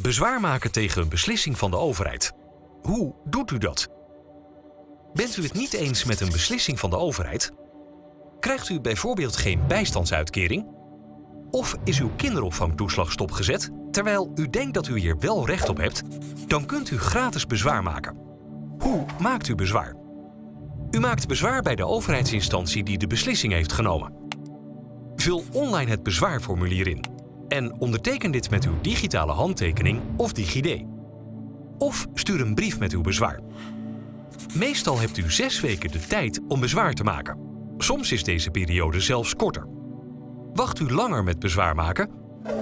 Bezwaar maken tegen een beslissing van de overheid. Hoe doet u dat? Bent u het niet eens met een beslissing van de overheid? Krijgt u bijvoorbeeld geen bijstandsuitkering? Of is uw kinderopvangtoeslag stopgezet terwijl u denkt dat u hier wel recht op hebt? Dan kunt u gratis bezwaar maken. Hoe maakt u bezwaar? U maakt bezwaar bij de overheidsinstantie die de beslissing heeft genomen. Vul online het bezwaarformulier in en onderteken dit met uw digitale handtekening of DigiD. Of stuur een brief met uw bezwaar. Meestal hebt u zes weken de tijd om bezwaar te maken. Soms is deze periode zelfs korter. Wacht u langer met bezwaar maken?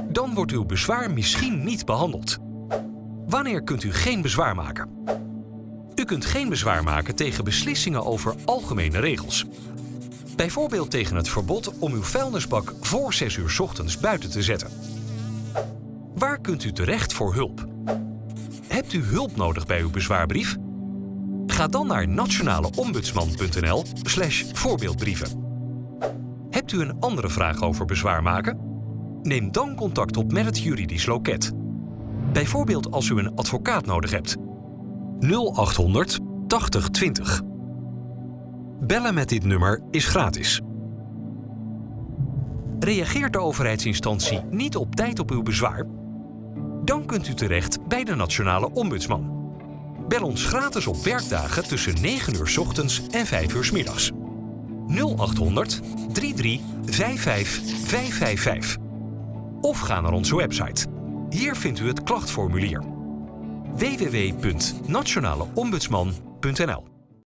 Dan wordt uw bezwaar misschien niet behandeld. Wanneer kunt u geen bezwaar maken? U kunt geen bezwaar maken tegen beslissingen over algemene regels. Bijvoorbeeld tegen het verbod om uw vuilnisbak voor 6 uur ochtends buiten te zetten. Waar kunt u terecht voor hulp? Hebt u hulp nodig bij uw bezwaarbrief? Ga dan naar nationaleombudsman.nl voorbeeldbrieven. Hebt u een andere vraag over bezwaar maken? Neem dan contact op met het juridisch loket. Bijvoorbeeld als u een advocaat nodig hebt. 0800 8020. Bellen met dit nummer is gratis. Reageert de overheidsinstantie niet op tijd op uw bezwaar? Dan kunt u terecht bij de Nationale Ombudsman. Bel ons gratis op werkdagen tussen 9 uur 's ochtends en 5 uur middags. 0800 33 55 555. Of ga naar onze website. Hier vindt u het klachtformulier. www.nationaleombudsman.nl